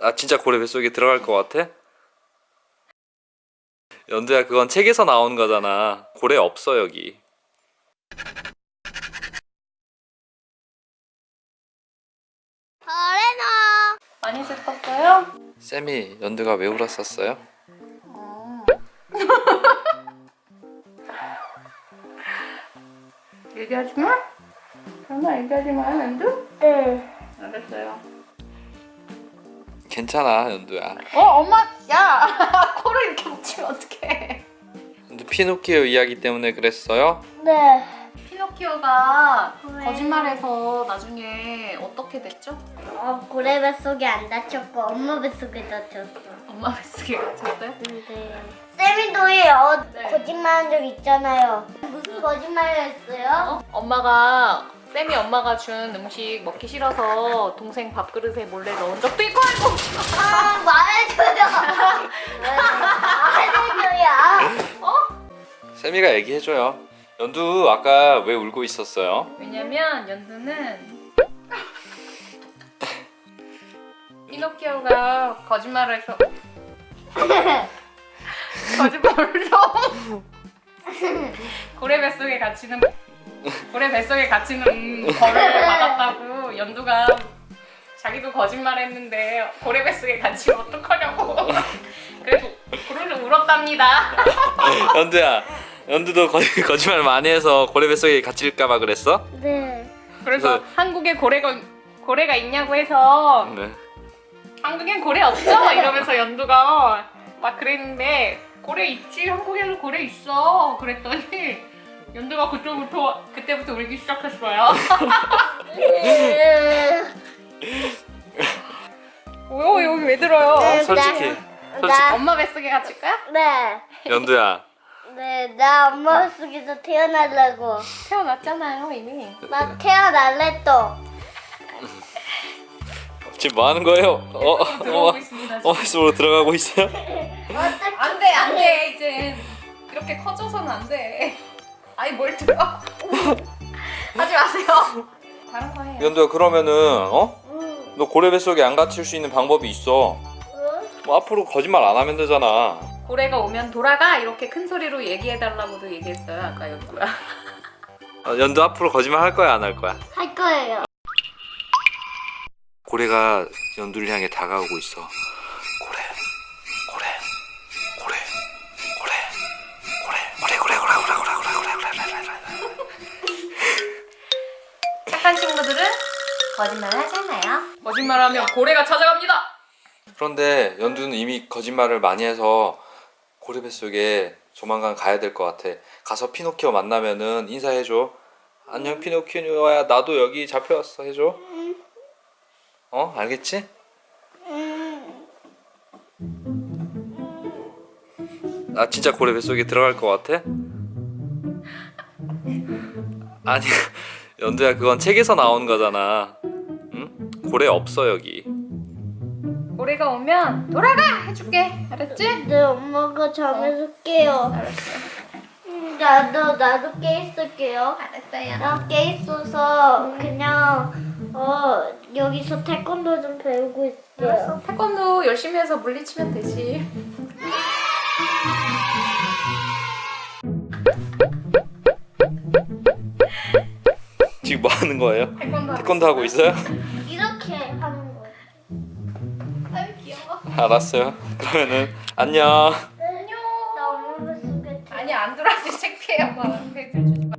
아 진짜 고래 뱃속에 들어갈 것 같아? 연두야 그건 책에서 나온 거잖아 고래 없어 여기 거래너 많이 슬펐어요? 쌤이 연두가 왜 울었었어요? 얘기하지 마? 설마 얘기하지 마, 연두? 네 알았어요. 괜찮아 연두야 어, 엄마, 야! 코를 이렇게 묻히면 어떡해. 연두 피노키오 이야기 때문에 그랬어요? 네. 피노키오가 왜? 거짓말해서 나중에 어떻게 됐죠? 어, 고래 뱃속에 안 다쳤고 엄마 뱃속에 다쳤어 엄마 뱃속에 갇혔어요? 네. 도희 어, 네. 거짓말한 적 있잖아요 무슨 거짓말을 했어요? 엄마가 쌤이 엄마가 준 음식 먹기 싫어서 동생 밥그릇에 몰래 넣은 적도 있고 아이고. 아 말해줘요. 말해줘요. 쌤이가 얘기해줘요. 연두 아까 왜 울고 있었어요? 왜냐면 연두는 피노키오가 거짓말을 해서 거짓말을 해서 고래 뱃속에 갇히는 고래 뱃속에 갇히는 벌을 받았다고 연두가 자기도 거짓말했는데 고래 뱃속에 갇히면 어떡하냐고. 그래서 고래를 울었답니다. 연두야 연두도 거, 거짓말 많이 해서 고래 뱃속에 갇힐까봐 그랬어? 네. 그래서 그래서- 한국에 고래가 고래가 있냐고 해서 네. 한국엔 고래 없죠? 이러면서 연두가 막 그랬는데 고래 있지? 한국에는 고래 있어? 그랬더니 연두가 그때부터 그때부터 울기 시작했어요. 오 여기 왜 들어요? 네. 솔직히 솔직히 나, 엄마 뱃속에 갇힐까요? 네. 연두야 네, 나 엄마 속에서 태어나려고. 태어났잖아요 이미. 나 태어날래 또. 지금 뭐 하는 거예요? 어, 어, 있습니다. 어, 속으로 들어가고 있어요? 어떡해. 안돼 안 돼 이제 이렇게 커져서는 안 돼. 아니 뭘 들어? 하지 마세요. 다른 거 해요. 연두야 그러면은 어? 응. 너 고래 뱃속에 안 갇힐 수 있는 방법이 있어 응? 뭐 앞으로 거짓말 안 하면 되잖아 고래가 오면 돌아가 이렇게 큰 소리로 얘기해달라고도 얘기했어요 아까 연구야. 어, 연두 앞으로 거짓말 할 거야 안 할 거야? 할 거예요. 고래가 연두를 향해 다가오고 있어 거짓말 하잖아요. 거짓말하면 고래가 찾아갑니다. 그런데 연두는 이미 거짓말을 많이 해서 고래 뱃속에 조만간 가야 될 것 같아 가서 피노키오 만나면은 인사해줘 안녕 피노키오야 나도 여기 잡혀왔어 해줘 어 알겠지? 음. 아 진짜 고래 뱃속에 들어갈 것 같아? 아니 연두야 그건 책에서 나온 거잖아 응? 고래 없어 여기 고래가 오면 돌아가 해줄게. 알았지? 네, 엄마가 잠에서 깨요. 알았어. 음, 나도, 나도 깨 있을게요. 알았어요. 나깨 있어서 그냥, 어, 여기서 태권도 좀 배우고 있어요. 알았어. 태권도 열심히 해서 물리치면 되지. 지금 뭐 하는 거예요? 태권도 태권도 하고 있어요? 알았어요 그러면은 안녕 안녕. 나 엄마 뱃속에 아니 안 들어왔지 창피해 엄마. 배들 주지.